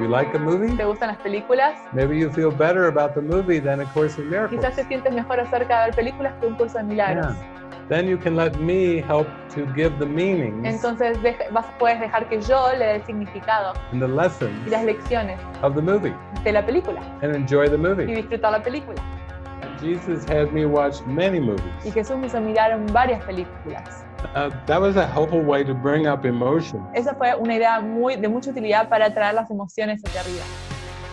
you like a movie, ¿Te gustan las películas? maybe you feel better about the movie than A Course in Miracles. Quizás te sientes mejor acerca de ver películas que un curso de milagros. Then you can let me help to give the meanings Entonces deja- vas, puedes dejar que yo le dé el significado and the y lessons las lecciones of the movie de la película and enjoy the y movie. disfrutar la película. Jesus had me watch many movies. Y Jesús me hizo mirar varias películas. Uh, that was a helpful way to bring up emotion. Esa fue una idea muy, de mucha utilidad para traer las emociones hacia arriba.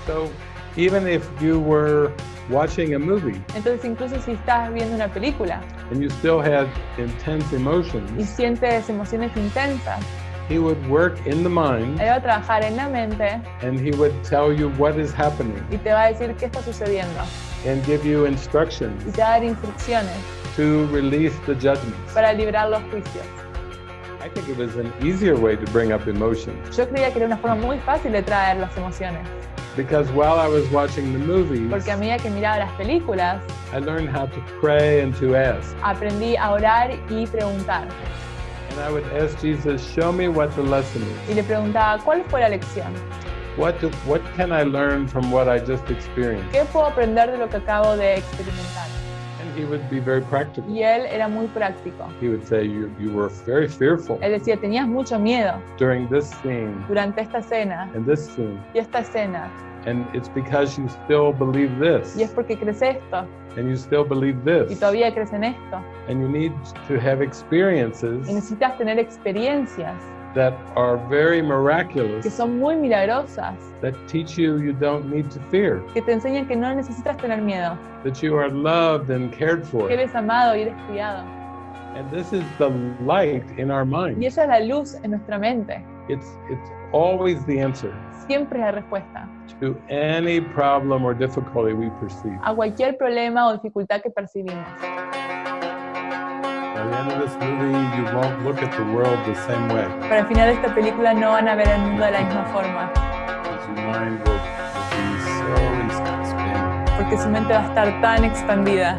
So even if you were watching a movie Entonces incluso si estás viendo una película and you still had intense y emotions, sientes emociones intensas, he would work in the mind Él va a trabajar en la mente and he would tell you what is happening y te va a decir qué está sucediendo and give you y instructions te va a dar instrucciones to release the judgments. para librar los juicios. I think it was an easier way to bring up emotion Yo creía que era una forma muy fácil de traer las emociones, because while I was watching the movies, porque a medida que miraba las películas, I learned how to pray and to ask. aprendí a orar y preguntar. And I would ask Jesus, show me what the lesson is. Y le preguntaba, ¿cuál fue la lección? What, what can I learn from what I just experienced? ¿Qué puedo aprender de lo que acabo de experimentar? And he would be very practical. Y él era muy práctico. He would say, you, you were very fearful Él decía, tenías mucho miedo during this scene durante esta escena and this scene. y esta escena. And it's because you still believe this Y es porque crees esto and you still believe y this. todavía crees en esto. And you need to have Y experiences necesitas tener experiencias that are very que miraculous son muy milagrosas, that teach you you don't need to fear, que te enseñan que no necesitas tener miedo, that you are loved and cared for. que eres amado y eres cuidado. And this is the light in our Y mind. esa es la luz en nuestra mente. It's it's always the answer Siempre es la respuesta to any problem or difficulty we perceive. a cualquier problema o dificultad que percibimos. Para el final de esta película no van a ver el mundo de la misma forma, porque su mente va a estar tan expandida